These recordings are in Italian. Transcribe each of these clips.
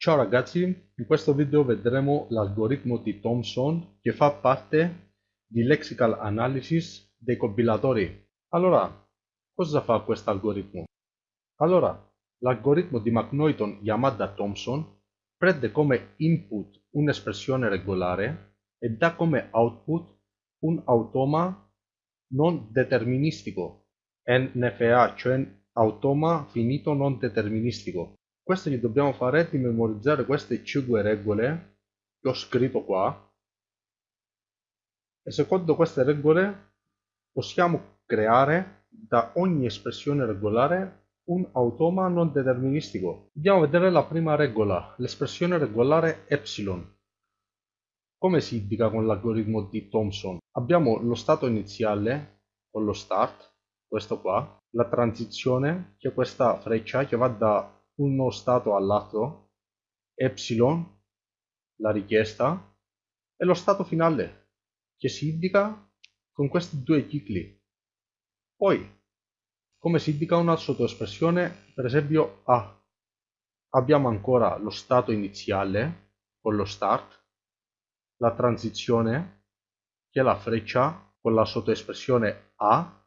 Ciao ragazzi, in questo video vedremo l'algoritmo di Thomson che fa parte di Lexical Analysis dei compilatori. Allora, cosa fa questo algoritmo? Allora, l'algoritmo di McNaughton chiamato Thomson prende come input un'espressione regolare e dà come output un automa non deterministico, NFA, cioè automa finito non deterministico. Questo che dobbiamo fare è di memorizzare queste 5 regole che ho scritto qua e secondo queste regole possiamo creare da ogni espressione regolare un automa non deterministico. Andiamo a vedere la prima regola, l'espressione regolare epsilon. Come si indica con l'algoritmo di Thomson? Abbiamo lo stato iniziale con lo start, questo qua, la transizione, che è questa freccia che va da uno stato all'altro, epsilon, la richiesta, e lo stato finale, che si indica con questi due cicli. Poi, come si indica una sottoespressione, per esempio A, abbiamo ancora lo stato iniziale con lo start, la transizione, che è la freccia con la sottoespressione A,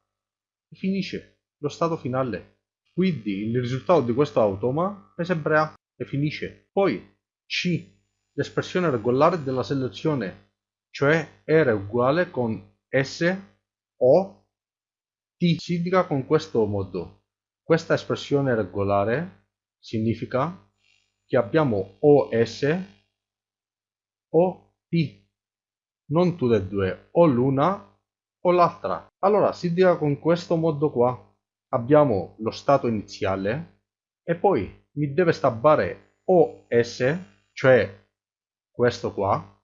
e finisce lo stato finale. Quindi il risultato di questo automa è sempre A e finisce. Poi C, l'espressione regolare della selezione, cioè R uguale con S o T si indica con questo modo. Questa espressione regolare significa che abbiamo o S o T, non tutte e due, o l'una o l'altra. Allora si indica con questo modo qua abbiamo lo stato iniziale e poi mi deve stabbare OS, cioè questo qua,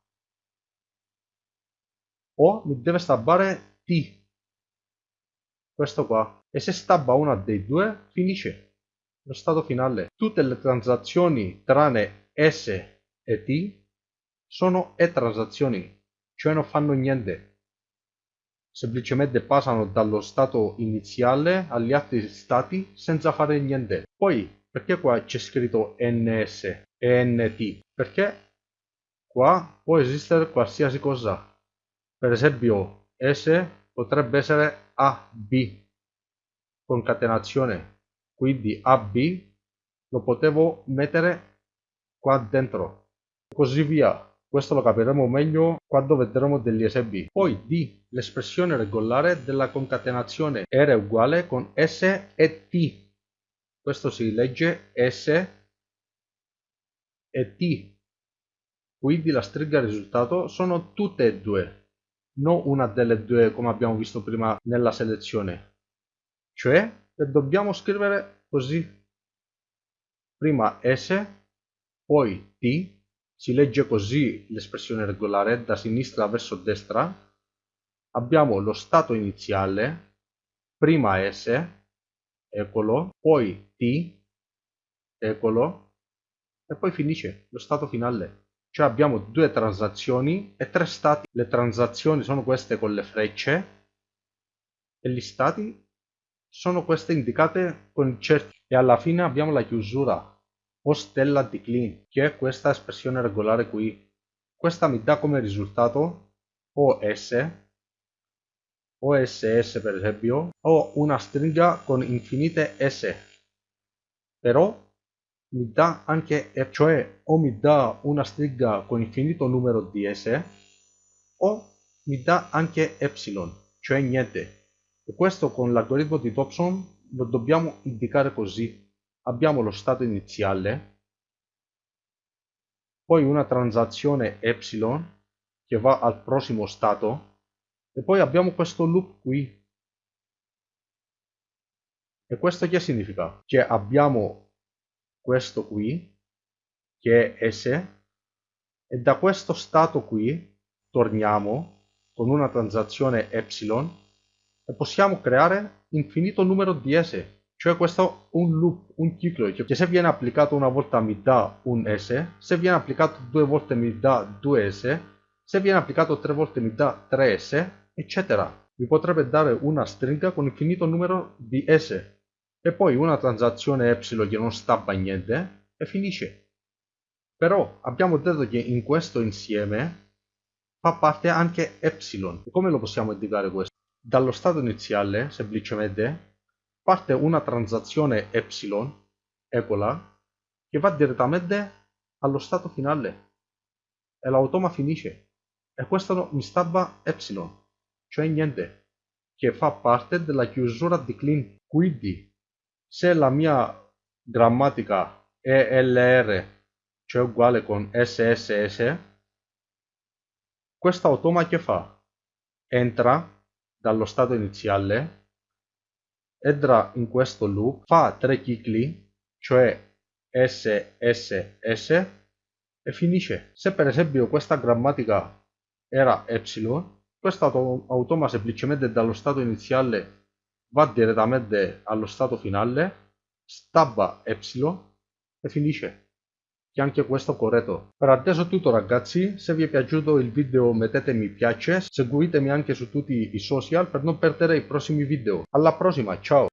o mi deve stabbare T, questo qua. E se stabba una dei due, finisce lo stato finale. Tutte le transazioni tranne S e T sono E-transazioni, cioè non fanno niente semplicemente passano dallo stato iniziale agli altri stati senza fare niente. Poi, perché qua c'è scritto ns e nt? Perché qua può esistere qualsiasi cosa. Per esempio, s potrebbe essere ab, concatenazione. Quindi ab lo potevo mettere qua dentro. Così via. Questo lo capiremo meglio quando vedremo degli esempi. Poi D, l'espressione regolare della concatenazione R uguale con S e T. Questo si legge S e T. Quindi la stringa risultato sono tutte e due, non una delle due come abbiamo visto prima nella selezione. Cioè, le dobbiamo scrivere così. Prima S, poi T, si legge così l'espressione regolare da sinistra verso destra. Abbiamo lo stato iniziale, prima S, eccolo, poi T, eccolo, e poi finisce lo stato finale. Cioè abbiamo due transazioni e tre stati. Le transazioni sono queste con le frecce e gli stati sono queste indicate con il cerchio. E alla fine abbiamo la chiusura o stella di Klein, che è questa espressione regolare qui. Questa mi dà come risultato OS, OSS per esempio, o una stringa con infinite S. Però mi dà anche, cioè o mi dà una stringa con infinito numero di S, o mi dà anche epsilon, cioè niente. E questo con l'algoritmo di Thompson lo dobbiamo indicare così abbiamo lo stato iniziale, poi una transazione epsilon che va al prossimo stato e poi abbiamo questo loop qui. E questo che significa? Che abbiamo questo qui che è S e da questo stato qui torniamo con una transazione epsilon e possiamo creare infinito numero di S cioè questo è un loop, un ciclo, che se viene applicato una volta mi dà un S, se viene applicato due volte mi dà 2S, se viene applicato tre volte mi dà 3S, eccetera. Mi potrebbe dare una stringa con infinito numero di S e poi una transazione epsilon che non stampa niente e finisce. Però abbiamo detto che in questo insieme fa parte anche epsilon. Come lo possiamo indicare questo? Dallo stato iniziale, semplicemente, parte una transazione epsilon, equal, che va direttamente allo stato finale. E l'automa finisce. E questo mi stava epsilon, cioè niente, che fa parte della chiusura di clean. Quindi, se la mia grammatica ELR cioè uguale con SSS, questo automa che fa? Entra dallo stato iniziale, entra in questo loop, fa tre cicli, cioè SSS, e finisce. Se per esempio questa grammatica era epsilon, questo automa semplicemente dallo stato iniziale va direttamente allo stato finale, stabba epsilon e finisce che anche questo corretto. Per adesso è tutto ragazzi, se vi è piaciuto il video mettete mi piace, seguitemi anche su tutti i social per non perdere i prossimi video. Alla prossima, ciao!